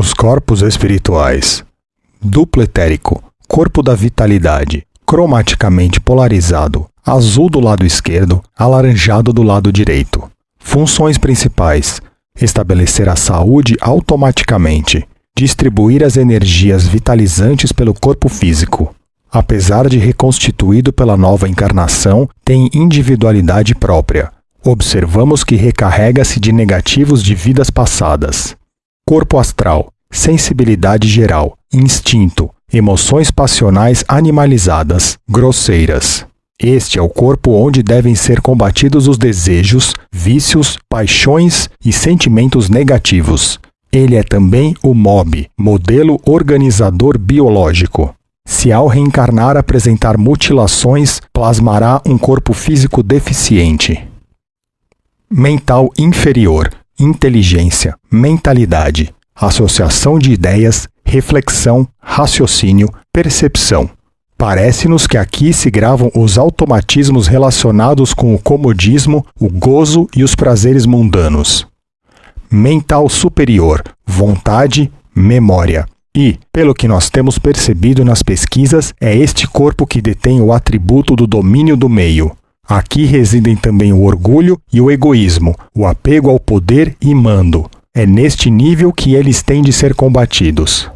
Os corpos espirituais. Duplo etérico, corpo da vitalidade, cromaticamente polarizado, azul do lado esquerdo, alaranjado do lado direito. Funções principais: estabelecer a saúde automaticamente, distribuir as energias vitalizantes pelo corpo físico. Apesar de reconstituído pela nova encarnação, tem individualidade própria. Observamos que recarrega-se de negativos de vidas passadas. Corpo astral, sensibilidade geral, instinto, emoções passionais animalizadas, grosseiras. Este é o corpo onde devem ser combatidos os desejos, vícios, paixões e sentimentos negativos. Ele é também o MOB, modelo organizador biológico. Se ao reencarnar apresentar mutilações, plasmará um corpo físico deficiente. Mental inferior, inteligência, mentalidade, associação de ideias, reflexão, raciocínio, percepção. Parece-nos que aqui se gravam os automatismos relacionados com o comodismo, o gozo e os prazeres mundanos. Mental superior, vontade, memória. E, pelo que nós temos percebido nas pesquisas, é este corpo que detém o atributo do domínio do meio. Aqui residem também o orgulho e o egoísmo, o apego ao poder e mando. É neste nível que eles têm de ser combatidos.